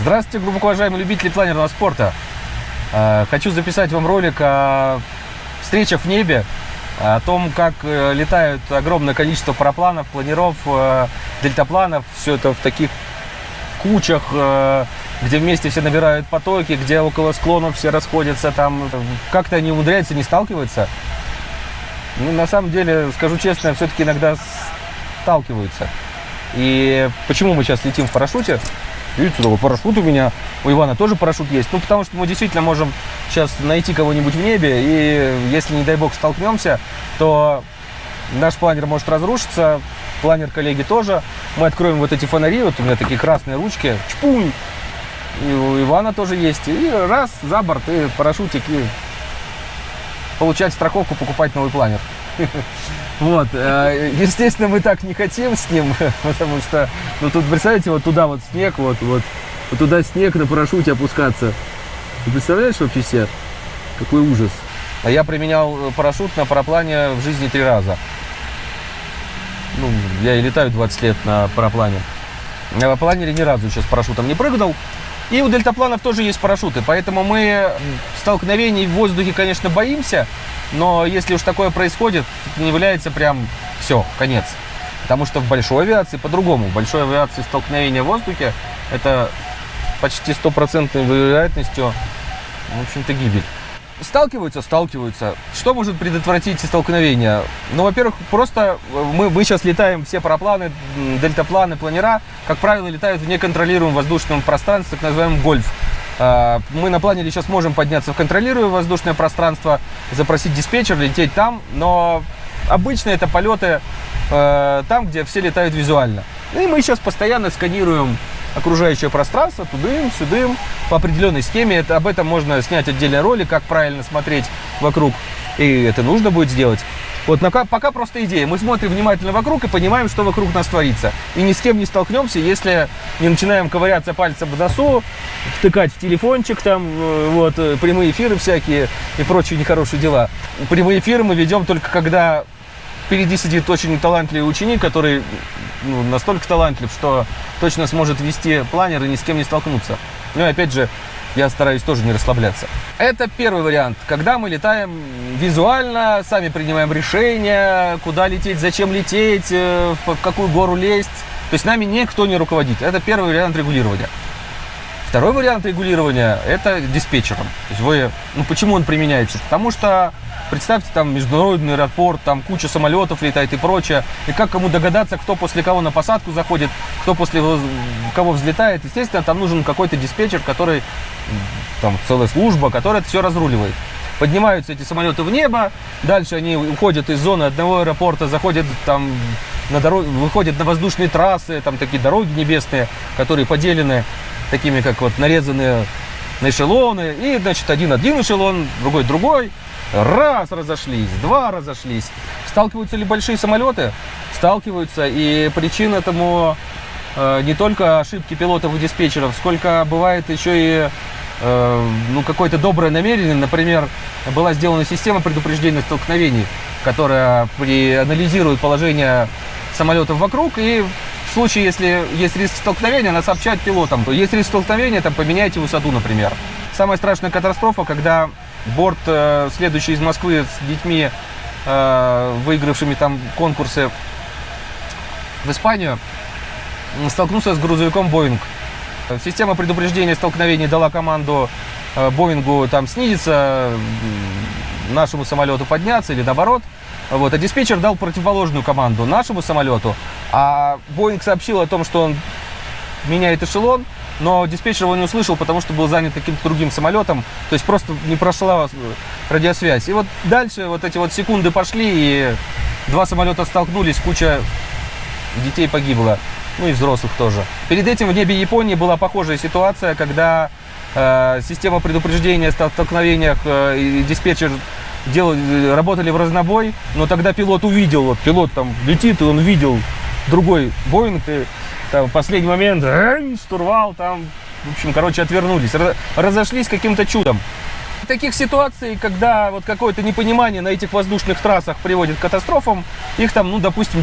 Здравствуйте, глубоко уважаемые любители планерного спорта. Э, хочу записать вам ролик о встречах в небе, о том, как э, летают огромное количество парапланов, планеров, э, дельтапланов. Все это в таких кучах, где вместе все набирают потоки, где около склонов все расходятся. Там как-то они умудряются не сталкиваться. Ну, на самом деле, скажу честно, все-таки иногда сталкиваются. И почему мы сейчас летим в парашюте? Видите, такой парашют у меня, у Ивана тоже парашют есть. Ну, потому что мы действительно можем сейчас найти кого-нибудь в небе, и если, не дай бог, столкнемся, то наш планер может разрушиться, планер коллеги тоже. Мы откроем вот эти фонари, вот у меня такие красные ручки, чпунь, и у Ивана тоже есть. И раз, за борт, и парашютик, и получать страховку, покупать новый планер. Вот, э, естественно, мы так не хотим с ним, потому что, ну, тут, представляете, вот туда вот снег, вот, вот, вот туда снег на парашюте опускаться. Ты представляешь вообще себе? Какой ужас. А я применял парашют на параплане в жизни три раза. Ну, я и летаю 20 лет на параплане. На планере ни разу сейчас парашютом не прыгнул. И у дельтапланов тоже есть парашюты, поэтому мы столкновений в воздухе, конечно, боимся, но если уж такое происходит, не является прям все, конец. Потому что в большой авиации по-другому. В большой авиации столкновение в воздухе – это почти стопроцентной вероятностью, в общем-то, гибель. Сталкиваются, сталкиваются. Что может предотвратить столкновение? Ну, во-первых, просто мы, мы сейчас летаем, все парапланы, дельтапланы, планера, как правило, летают в неконтролируемом воздушном пространстве, так называемом гольф. А, мы на планере сейчас можем подняться в контролируемое воздушное пространство, запросить диспетчер, лететь там, но обычно это полеты э, там, где все летают визуально. И мы сейчас постоянно сканируем окружающее пространство, тудым, сюдым, по определенной схеме. Это, об этом можно снять отдельный ролик, как правильно смотреть вокруг. И это нужно будет сделать. Вот пока, просто идея. Мы смотрим внимательно вокруг и понимаем, что вокруг нас творится. И ни с кем не столкнемся, если не начинаем ковыряться пальцем в носу, втыкать в телефончик, там, э, вот, э, прямые эфиры всякие и прочие нехорошие дела. Прямые эфиры мы ведем только когда впереди сидит очень талантливый ученик, который ну, настолько талантлив, что точно сможет вести планер и ни с кем не столкнуться. Ну и опять же, я стараюсь тоже не расслабляться. Это первый вариант, когда мы летаем визуально, сами принимаем решения, куда лететь, зачем лететь, э, в какую гору лезть. То есть нами никто не руководит. Это первый вариант регулирования. Второй вариант регулирования – это диспетчером. То есть вы, ну почему он применяется? Потому что Представьте, там международный аэропорт, там куча самолетов летает и прочее. И как кому догадаться, кто после кого на посадку заходит, кто после кого взлетает. Естественно, там нужен какой-то диспетчер, который, там целая служба, которая это все разруливает. Поднимаются эти самолеты в небо, дальше они уходят из зоны одного аэропорта, заходят там на дороге, выходят на воздушные трассы, там такие дороги небесные, которые поделены такими, как вот нарезанные на эшелоны. И, значит, один один эшелон, другой другой. Раз разошлись, два разошлись. Сталкиваются ли большие самолеты? Сталкиваются. И причина этому э, не только ошибки пилотов и диспетчеров, сколько бывает еще и э, ну, какое-то доброе намерение. Например, была сделана система предупреждения столкновений, которая при, анализирует положение самолетов вокруг и случае, если есть риск столкновения, она сообщает пилотам. Есть риск столкновения, там поменяйте высоту, например. Самая страшная катастрофа, когда борт, э, следующий из Москвы с детьми, э, выигравшими там конкурсы в Испанию, столкнулся с грузовиком Боинг. Система предупреждения столкновений дала команду э, Боингу там снизиться, нашему самолету подняться или наоборот. Вот, а диспетчер дал противоположную команду нашему самолету, а Боинг сообщил о том, что он меняет эшелон, но диспетчер его не услышал, потому что был занят каким-то другим самолетом, то есть просто не прошла радиосвязь. И вот дальше вот эти вот секунды пошли, и два самолета столкнулись, куча детей погибла, ну и взрослых тоже. Перед этим в небе Японии была похожая ситуация, когда э, система предупреждения о столкновениях э, и диспетчер делали, работали в разнобой, но тогда пилот увидел, вот пилот там летит, и он видел другой Боинг, и там, последний момент штурвал, там, в общем, короче, отвернулись, разошлись каким-то чудом. Таких ситуаций, когда вот какое-то непонимание на этих воздушных трассах приводит к катастрофам, их там, ну, допустим,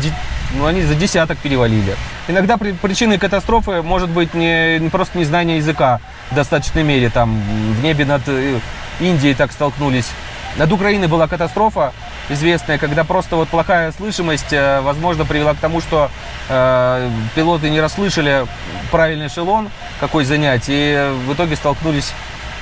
ну, они за десяток перевалили. Иногда при, причиной катастрофы может быть не, не просто незнание языка в достаточной мере. Там в небе над э, Индией так столкнулись. Над Украиной была катастрофа известная, когда просто вот плохая слышимость, э, возможно, привела к тому, что э, пилоты не расслышали правильный эшелон, какой занять, и в итоге столкнулись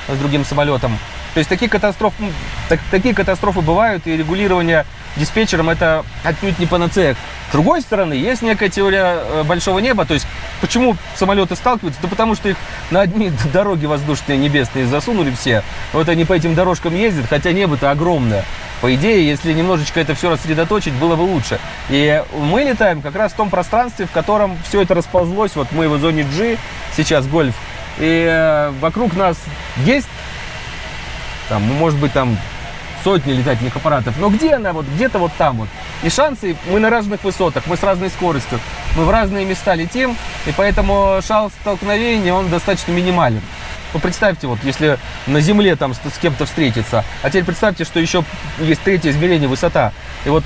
с другим самолетом. То есть такие катастрофы, так, такие катастрофы бывают, и регулирование диспетчером это отнюдь не панацея. С другой стороны, есть некая теория э, большого неба, то есть почему самолеты сталкиваются? Да потому что их на одни дороги воздушные небесные засунули все. Вот они по этим дорожкам ездят, хотя небо-то огромное. По идее, если немножечко это все рассредоточить, было бы лучше. И мы летаем как раз в том пространстве, в котором все это расползлось. Вот мы в зоне G, сейчас гольф. И э, вокруг нас есть, там, может быть, там сотни летательных аппаратов. Но где она? Вот где-то вот там вот. И шансы, мы на разных высотах, мы с разной скоростью, мы в разные места летим, и поэтому шанс столкновения, он достаточно минимален. Ну, представьте, вот, если на Земле там с, с кем-то встретиться, а теперь представьте, что еще есть третье измерение, высота. И вот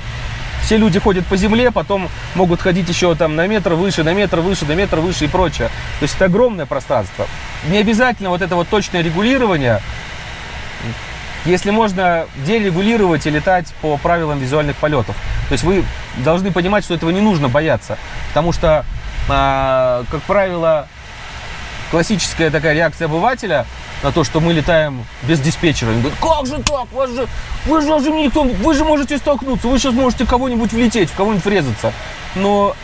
все люди ходят по земле, потом могут ходить еще там на метр выше, на метр выше, на метр выше и прочее. То есть это огромное пространство. Не обязательно вот это вот точное регулирование, если можно дерегулировать и летать по правилам визуальных полетов. То есть вы должны понимать, что этого не нужно бояться. Потому что, а, как правило, классическая такая реакция обывателя на то, что мы летаем без диспетчера. Они говорят, как же так? Вас же, вы, же, же никто, вы же можете столкнуться, вы сейчас можете кого-нибудь влететь, в кого-нибудь врезаться. Но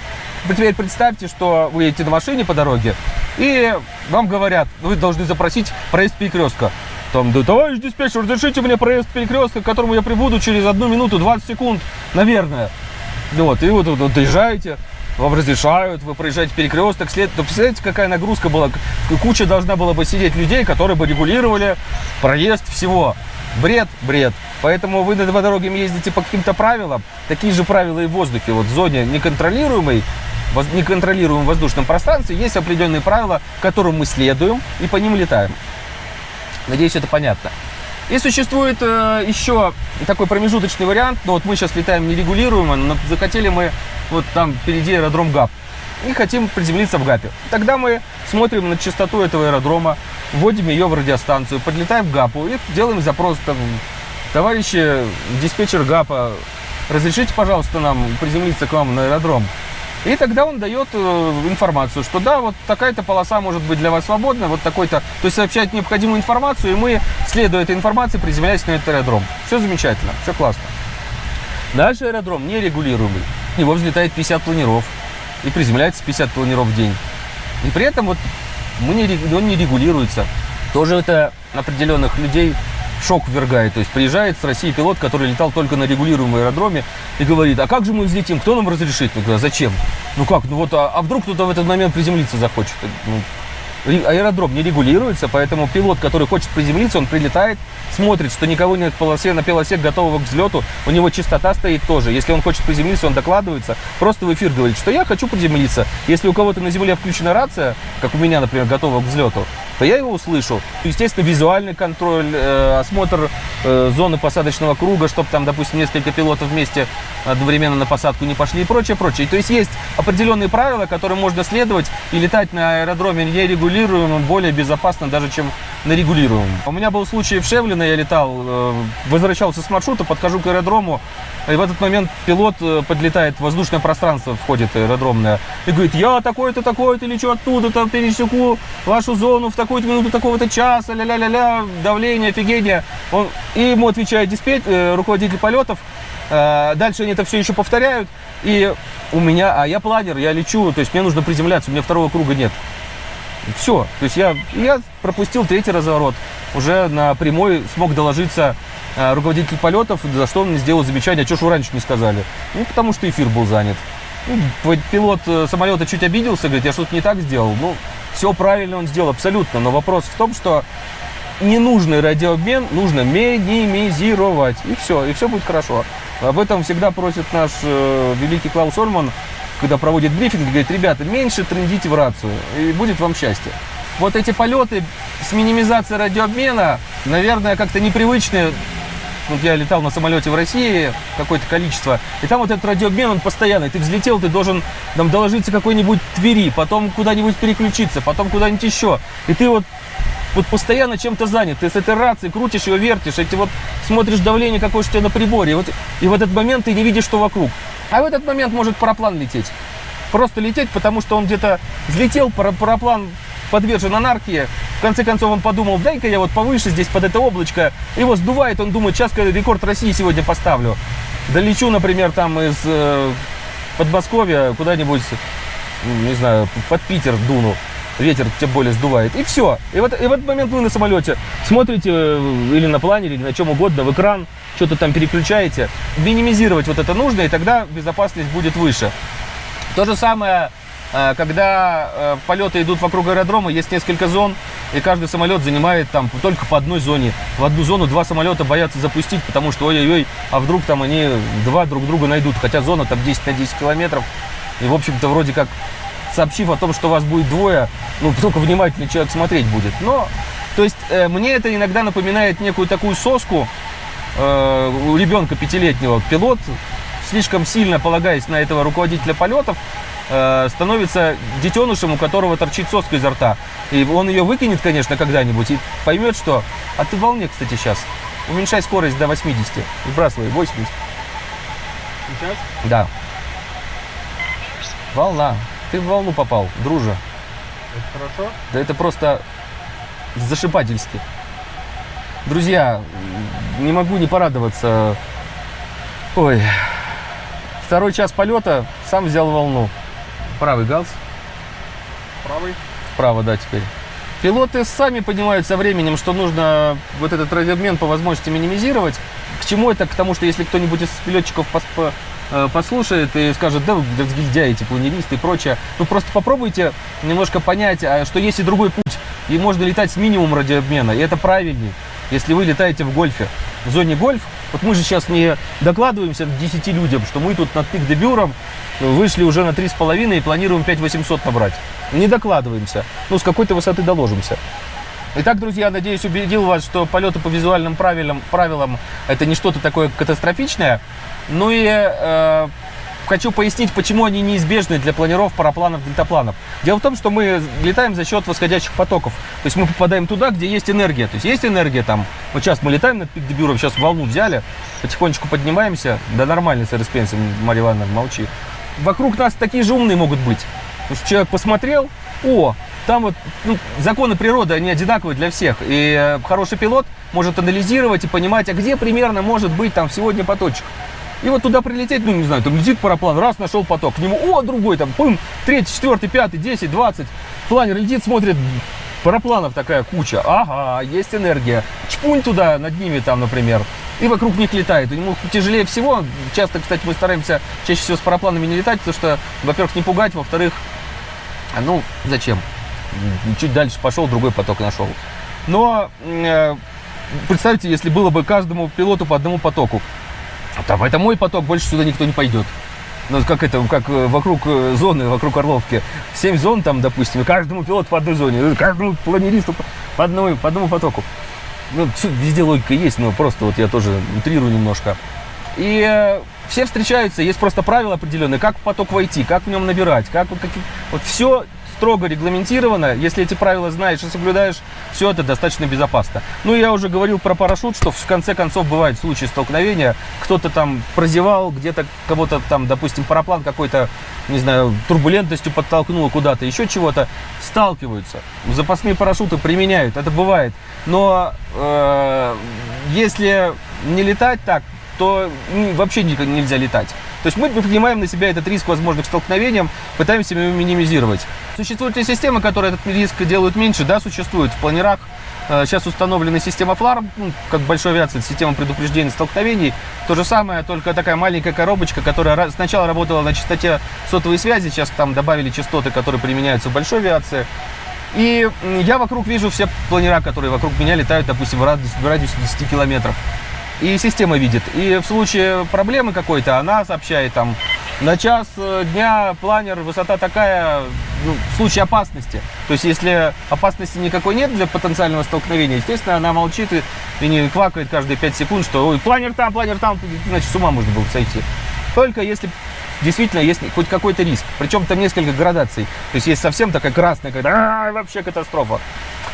теперь представьте, что вы едете на машине по дороге, и вам говорят, вы должны запросить проезд перекрестка. Там, да, товарищ диспетчер, разрешите мне проезд перекрестка, к которому я прибуду через одну минуту 20 секунд, наверное. Вот, и вот, вот, доезжаете, вам разрешают, вы проезжаете перекресток, след... То представляете, какая нагрузка была? Куча должна была бы сидеть людей, которые бы регулировали проезд всего. Бред, бред. Поэтому вы по дороге ездите по каким-то правилам. Такие же правила и в воздухе. Вот в зоне неконтролируемой, неконтролируемом воздушном пространстве есть определенные правила, которым мы следуем и по ним летаем. Надеюсь, это понятно. И существует э, еще такой промежуточный вариант. Но вот мы сейчас летаем нерегулируемо, но захотели мы вот там впереди аэродром ГАП. И хотим приземлиться в ГАПе. Тогда мы смотрим на частоту этого аэродрома, вводим ее в радиостанцию, подлетаем в ГАПу и делаем запрос там, товарищи диспетчер ГАПа, разрешите, пожалуйста, нам приземлиться к вам на аэродром. И тогда он дает э, информацию, что да, вот такая-то полоса может быть для вас свободна, вот такой-то, то есть сообщает необходимую информацию, и мы, следуя этой информации, приземляемся на этот аэродром. Все замечательно, все классно. Дальше аэродром нерегулируемый. В него взлетает 50 планеров и приземляется 50 планеров в день. И при этом вот мы не, он не регулируется. Тоже это определенных людей шок ввергает. То есть приезжает с России пилот, который летал только на регулируемом аэродроме и говорит, а как же мы взлетим, кто нам разрешит? Я говорю, а зачем? Ну как, ну вот, а, а вдруг кто-то в этот момент приземлиться захочет? Ну, аэродром не регулируется, поэтому пилот, который хочет приземлиться, он прилетает, смотрит, что никого нет в полосе, на полосе готового к взлету, у него частота стоит тоже. Если он хочет приземлиться, он докладывается, просто в эфир говорит, что я хочу приземлиться. Если у кого-то на земле включена рация, как у меня, например, готова к взлету, то я его услышу. Естественно, визуальный контроль, э, осмотр э, зоны посадочного круга, чтобы там, допустим, несколько пилотов вместе одновременно на посадку не пошли и прочее, прочее. То есть есть определенные правила, которым можно следовать и летать на аэродроме нерегулируемом более безопасно даже, чем на регулируемом. У меня был случай в Шевлино, я летал, э, возвращался с маршрута, подхожу к аэродрому, и в этот момент пилот э, подлетает в воздушное пространство, входит аэродромное, и говорит, я такой-то, такой-то, лечу оттуда, там пересеку вашу зону в такую-то минуту, такого-то часа, ля-ля-ля-ля, давление, офигение. Он, и ему отвечает диспетч, э, руководитель полетов, дальше они это все еще повторяют, и у меня, а я планер, я лечу, то есть мне нужно приземляться, у меня второго круга нет. Все. То есть я, я пропустил третий разворот. Уже на прямой смог доложиться э, руководитель полетов, за что он мне сделал замечание, а что ж вы раньше не сказали? Ну, потому что эфир был занят. Ну, пилот э, самолета чуть обиделся, говорит, я что-то не так сделал. Ну, все правильно он сделал, абсолютно. Но вопрос в том, что ненужный радиообмен нужно минимизировать. И все, и все будет хорошо. Об этом всегда просит наш э, великий Клаус Орман когда проводит брифинг, говорит, ребята, меньше трендите в рацию, и будет вам счастье. Вот эти полеты с минимизацией радиообмена, наверное, как-то непривычны вот я летал на самолете в России какое-то количество, и там вот этот радиообмен, он постоянный. Ты взлетел, ты должен там доложиться какой-нибудь Твери, потом куда-нибудь переключиться, потом куда-нибудь еще. И ты вот вот постоянно чем-то занят. Ты с этой рацией крутишь ее, вертишь, эти вот смотришь давление какое у тебя на приборе. И, вот, и в этот момент ты не видишь, что вокруг. А в этот момент может параплан лететь. Просто лететь, потому что он где-то взлетел, параплан подвержен анархии. В конце концов он подумал, дай-ка я вот повыше здесь под это облачко. Его сдувает, он думает, сейчас рекорд России сегодня поставлю. Долечу, например, там из э, Подмосковья куда-нибудь, не знаю, под Питер дуну ветер тем более сдувает. И все. И, вот, и в этот момент вы на самолете смотрите э, или на планере, или на чем угодно, в экран, что-то там переключаете. Минимизировать вот это нужно, и тогда безопасность будет выше. То же самое, когда э, полеты идут вокруг аэродрома, есть несколько зон, и каждый самолет занимает там только по одной зоне. В одну зону два самолета боятся запустить, потому что ой-ой-ой, а вдруг там они два друг друга найдут. Хотя зона там 10 на 10 километров. И, в общем-то, вроде как сообщив о том, что вас будет двое, ну, только внимательный человек смотреть будет. Но, то есть, э, мне это иногда напоминает некую такую соску э, у ребенка пятилетнего. Пилот, слишком сильно полагаясь на этого руководителя полетов, э, становится детенышем, у которого торчит соска изо рта. И он ее выкинет, конечно, когда-нибудь и поймет, что... А ты в волне, кстати, сейчас. Уменьшай скорость до 80. Сбрасывай 80. Сейчас? Да. Волна. Ты в волну попал, дружа. Это хорошо? Да это просто зашибательски. Друзья, не могу не порадоваться. Ой, второй час полета, сам взял волну. Правый галс. Правый? Вправо, да, теперь. Пилоты сами понимают со временем, что нужно вот этот радиообмен по возможности минимизировать. К чему это? К тому, что если кто-нибудь из пилотчиков Э, послушает и скажет, да, разгильдяи, планеристы и прочее. Ну, просто попробуйте немножко понять, а, что есть и другой путь. И можно летать с минимумом радиообмена, и это правильнее, если вы летаете в гольфе. В зоне гольф, вот мы же сейчас не докладываемся 10 людям, что мы тут над пик-дебюром вышли уже на 3,5 и планируем 5800 набрать. Не докладываемся, ну, с какой-то высоты доложимся. Итак, друзья, надеюсь, убедил вас, что полеты по визуальным правилам, правилам это не что-то такое катастрофичное. Ну и э, хочу пояснить, почему они неизбежны для планиров парапланов, дельтапланов. Дело в том, что мы летаем за счет восходящих потоков. То есть мы попадаем туда, где есть энергия. То есть есть энергия там. Вот сейчас мы летаем над Пик-Дебюром, сейчас волну взяли, потихонечку поднимаемся. Да нормально, сэр Спенсер, Марья Ивановна, молчи. Вокруг нас такие же умные могут быть. Потому что человек посмотрел, о, там вот ну, законы природы, они одинаковые для всех. И э, хороший пилот может анализировать и понимать, а где примерно может быть там сегодня поточек. И вот туда прилететь, ну, не знаю, там летит параплан, раз, нашел поток, к нему, о, другой там, пым, третий, четвертый, пятый, десять, двадцать. Планер летит, смотрит, парапланов такая куча. Ага, есть энергия. Чпунь туда, над ними там, например. И вокруг них летает. У него тяжелее всего. Часто, кстати, мы стараемся чаще всего с парапланами не летать, потому что, во-первых, не пугать, во-вторых, ну, зачем? чуть дальше пошел, другой поток нашел. Но э, представьте, если было бы каждому пилоту по одному потоку. Там, это мой поток, больше сюда никто не пойдет. Ну, как это, как э, вокруг э, зоны, вокруг Орловки. Семь зон там, допустим, и каждому пилоту по одной зоне, э, каждому планеристу по одному, по одному потоку. Ну, везде логика есть, но просто вот я тоже утрирую немножко. И все встречаются, есть просто правила определенные, как в поток войти, как в нем набирать, как вот, какие, вот все строго регламентировано. Если эти правила знаешь и соблюдаешь, все это достаточно безопасно. Ну, я уже говорил про парашют, что в конце концов бывают случаи столкновения. Кто-то там прозевал, где-то кого-то там, допустим, параплан какой-то, не знаю, турбулентностью подтолкнул куда-то, еще чего-то. Сталкиваются. Запасные парашюты применяют, это бывает. Но э, если не летать так, то вообще нельзя летать. То есть мы принимаем на себя этот риск возможных столкновений, пытаемся его минимизировать. Существуют ли системы, которые этот риск делают меньше? Да, существуют. В планерах э, сейчас установлена система ФЛАР, ну, как большой авиации, система предупреждения столкновений. То же самое, только такая маленькая коробочка, которая сначала работала на частоте сотовой связи, сейчас там добавили частоты, которые применяются в большой авиации. И я вокруг вижу все планера, которые вокруг меня летают, допустим, в радиусе 10 километров и система видит. И в случае проблемы какой-то она сообщает там На час э, дня планер высота такая, ну, в случае опасности. То есть, если опасности никакой нет для потенциального столкновения, естественно, она молчит и, и не квакает каждые 5 секунд, что ой, планер там, планер там, иначе с ума можно было бы сойти. Только если действительно есть хоть какой-то риск. Причем там несколько градаций. То есть есть совсем такая красная, когда «А, вообще катастрофа.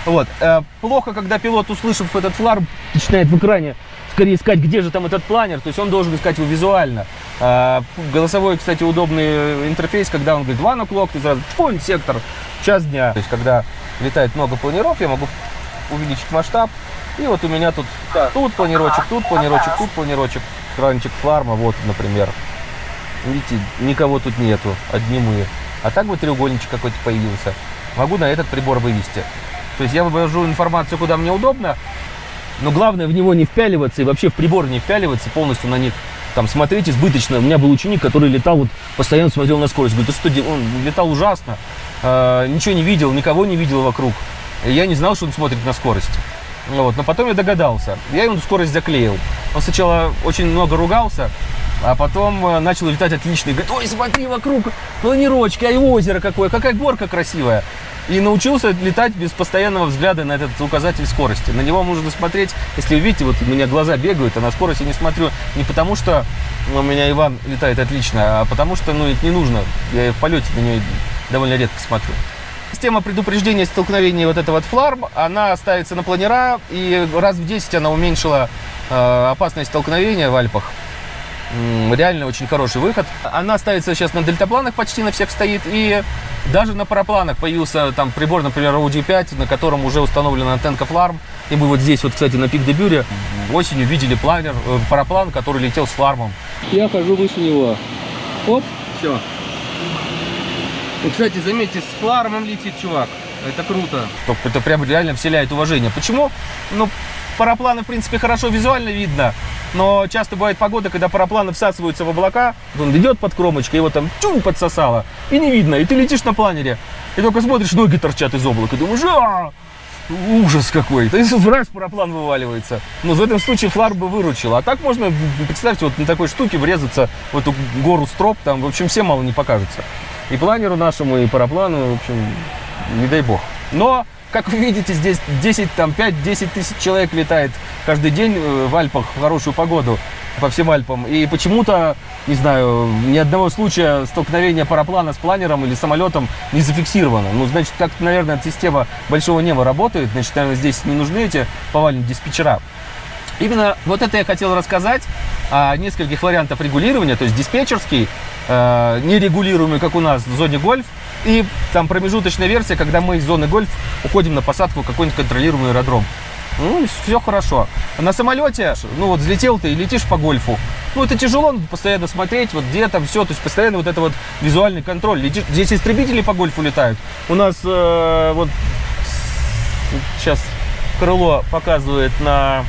Вот. Э, плохо, когда пилот, услышав этот флар, начинает в экране скорее искать, где же там этот планер. То есть он должен искать его визуально. Э, голосовой, кстати, удобный интерфейс, когда он говорит one o'clock, ты сразу пунь, сектор, час дня. То есть когда летает много планеров, я могу увеличить масштаб. И вот у меня тут, тут планировочек, тут планировочек, тут планировочек, кранчик фларма, вот, например. Видите, никого тут нету, одни мы. А так вот треугольничек какой-то появился. Могу на этот прибор вывести. То есть я вывожу информацию, куда мне удобно, но главное в него не впяливаться и вообще в прибор не впяливаться, полностью на них там смотреть избыточно. У меня был ученик, который летал, вот постоянно смотрел на скорость. Говорит, ты что, он летал ужасно, э, ничего не видел, никого не видел вокруг. И я не знал, что он смотрит на скорость. Вот, но потом я догадался. Я ему скорость заклеил. Он сначала очень много ругался, а потом э, начал летать отлично. И говорит, ой, смотри вокруг, планировочки, а и озеро какое, какая горка красивая. И научился летать без постоянного взгляда на этот указатель скорости. На него можно смотреть, если вы видите, вот у меня глаза бегают, а на скорости не смотрю не потому, что у меня Иван летает отлично, а потому что, ну, это не нужно. Я в полете на нее довольно редко смотрю. Система предупреждения столкновения вот этого вот фларм, она ставится на планера, и раз в 10 она уменьшила э, опасность столкновения в Альпах. Реально очень хороший выход. Она ставится сейчас на дельтапланах, почти на всех стоит. И даже на парапланах появился там прибор, например, Audi 5, на котором уже установлена антенка фларм. И мы вот здесь, вот, кстати, на пик дебюре осенью видели планер, э, параплан, который летел с флармом. Я хожу выше него. Оп, все. И, кстати, заметьте, с флармом летит чувак. Это круто. Это прям реально вселяет уважение. Почему? Ну, парапланы, в принципе, хорошо визуально видно, но часто бывает погода, когда парапланы всасываются в облака, он идет под кромочкой, его там чум подсосало, и не видно, и ты летишь на планере, и только смотришь, ноги торчат из облака, и думаешь, а ужас какой. То есть раз параплан вываливается. Но в этом случае флар бы выручил. А так можно, представьте, вот на такой штуке врезаться в эту гору строп, там, в общем, всем мало не покажется. И планеру нашему, и параплану, в общем, не дай бог. Но как вы видите, здесь 10, там 5-10 тысяч человек летает каждый день э, в Альпах в хорошую погоду по всем Альпам. И почему-то, не знаю, ни одного случая столкновения параплана с планером или самолетом не зафиксировано. Ну, значит, как наверное, система большого неба работает. Значит, наверное, здесь не нужны эти повальные диспетчера. Именно вот это я хотел рассказать о нескольких вариантах регулирования, то есть диспетчерский, э, нерегулируемый, как у нас в зоне гольф, и там промежуточная версия, когда мы из зоны гольф уходим на посадку в какой-нибудь контролируемый аэродром. Ну, все хорошо. На самолете, ну вот взлетел ты и летишь по гольфу. Ну, это тяжело, постоянно смотреть, вот где там все, то есть постоянно вот это вот визуальный контроль. Летишь, здесь истребители по гольфу летают. У нас э, вот сейчас крыло показывает на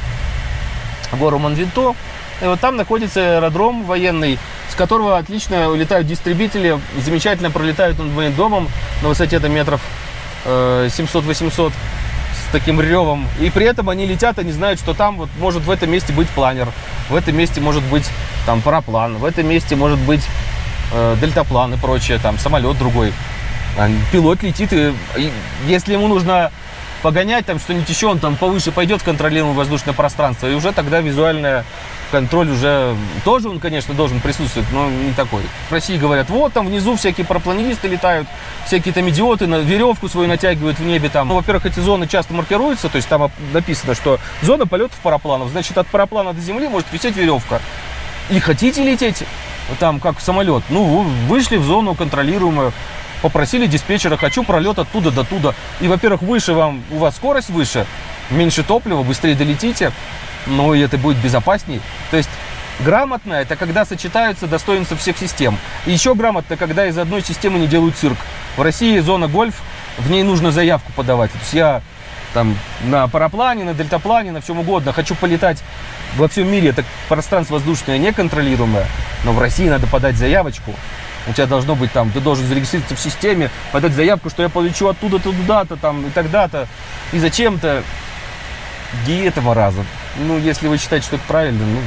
гору Монвинто. И вот там находится аэродром военный, с которого отлично летают дистрибители, замечательно пролетают над моим домом на высоте до метров 700-800 э, с таким ревом. И при этом они летят, они знают, что там вот может в этом месте быть планер, в этом месте может быть там параплан, в этом месте может быть э, дельтаплан и прочее, там самолет другой. Пилот летит, и, и если ему нужно погонять, там что-нибудь еще, он там повыше пойдет в контролируемое воздушное пространство, и уже тогда визуальная контроль уже тоже он, конечно, должен присутствовать, но не такой. В России говорят, вот там внизу всякие парапланеристы летают, всякие там идиоты на веревку свою натягивают в небе там. Ну, во-первых, эти зоны часто маркируются, то есть там написано, что зона полетов парапланов, значит, от параплана до земли может висеть веревка. И хотите лететь там как самолет, ну, вышли в зону контролируемую, попросили диспетчера, хочу пролет оттуда до туда. И, во-первых, выше вам, у вас скорость выше, меньше топлива, быстрее долетите, но и это будет безопасней. То есть грамотно это когда сочетаются достоинства всех систем. И еще грамотно, когда из одной системы не делают цирк. В России зона гольф, в ней нужно заявку подавать. То есть я там на параплане, на дельтаплане, на чем угодно, хочу полетать во всем мире, это пространство воздушное неконтролируемое, но в России надо подать заявочку, у тебя должно быть там, ты должен зарегистрироваться в системе, подать заявку, что я полечу оттуда-то, туда-то, там, и тогда-то, и зачем-то. И это маразм. Ну, если вы считаете, что это правильно, ну,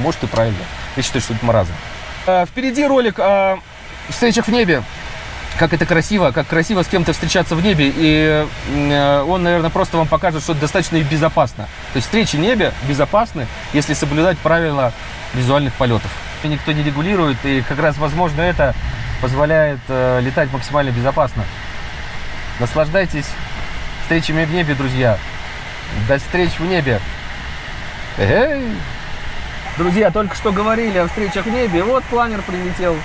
может и правильно. Я считаю, что это маразм. Э, Впереди ролик о встречах в небе. Как это красиво, как красиво с кем-то встречаться в небе. И э, он, наверное, просто вам покажет, что это достаточно и безопасно. То есть встречи в небе безопасны, если соблюдать правила визуальных полетов. И Никто не регулирует, и как раз, возможно, это позволяет э, летать максимально безопасно. Наслаждайтесь встречами в небе, друзья. До встреч в небе. Эй! Друзья, только что говорили о встречах в небе. Вот планер прилетел.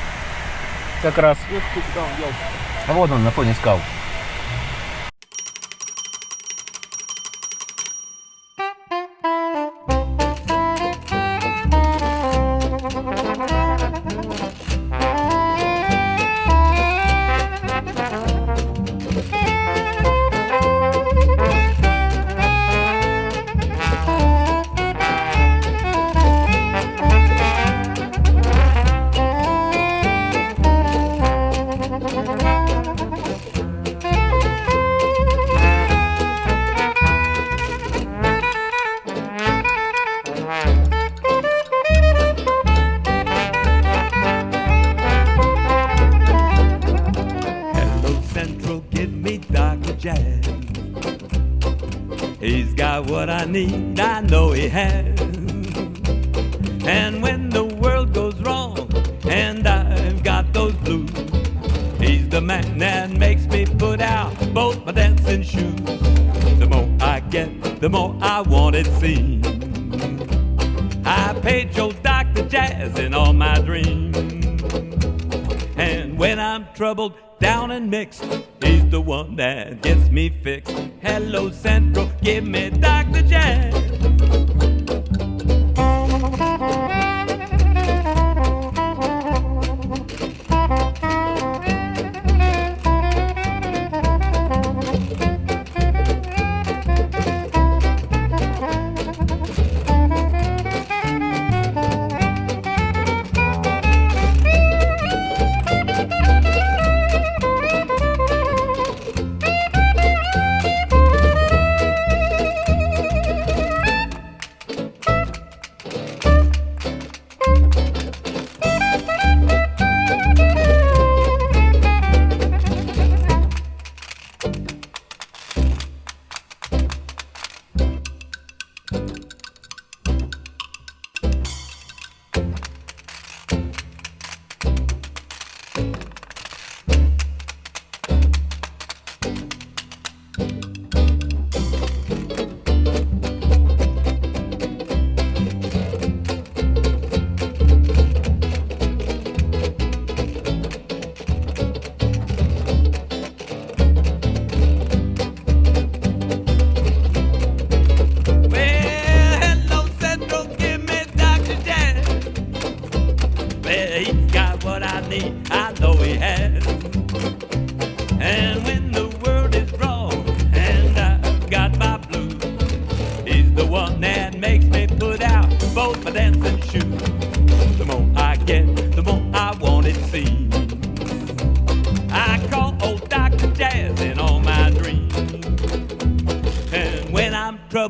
Как раз. Вот он на фоне скал. What I need, I know he has.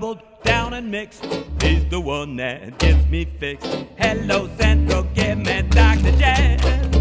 I'm down and mixed, he's the one that gets me fixed. Hello, Central, give me Dr. Jazz.